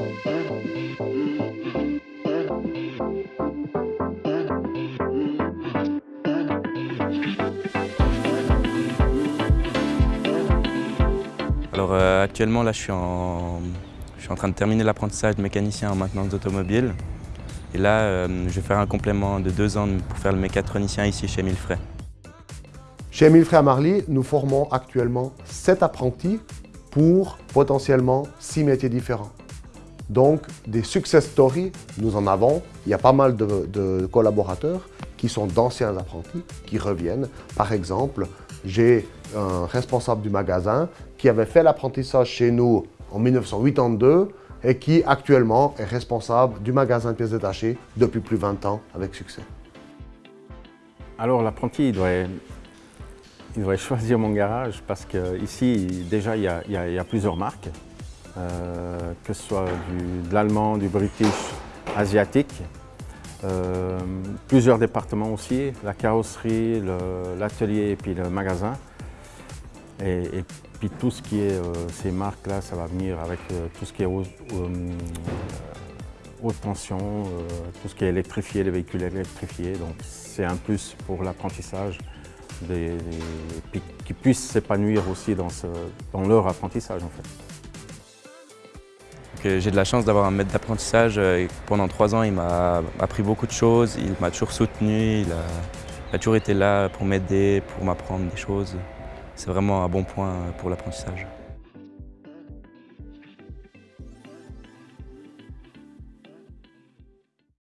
Alors euh, actuellement là je suis, en, je suis en train de terminer l'apprentissage de mécanicien en maintenance d'automobile. Et là euh, je vais faire un complément de deux ans pour faire le mécatronicien ici chez Millefray. Chez Millefray à Marly, nous formons actuellement 7 apprentis pour potentiellement 6 métiers différents. Donc des success stories, nous en avons. Il y a pas mal de, collaborateurs qui sont d'anciens apprentis, qui reviennent. Par exemple, j'ai un responsable du magasin qui avait fait l'apprentissage chez nous en 1982 et qui actuellement est responsable du magasin pièces détachées depuis plus de 20 ans avec succès. Alors l'apprenti, il devrait, choisir mon garage parce qu'ici, déjà, il y, a, plusieurs marques, euh, que ce soit de l'allemand, du british, asiatique, euh, plusieurs départements aussi, la carrosserie, l'atelier et puis le magasin. Et, puis tout ce qui est euh, ces marques-là, ça va venir avec tout ce qui est haute, tension, tout ce qui est électrifié, les véhicules électrifiés. Donc c'est un plus pour l'apprentissage, qui puissent s'épanouir aussi dans, dans leur apprentissage en fait. J'ai de la chance d'avoir un maître d'apprentissage. Euh, pendant trois ans, il m'a appris beaucoup de choses. Il m'a toujours soutenu. Il a, toujours été là pour m'aider, pour m'apprendre des choses. C'est vraiment un bon point pour l'apprentissage.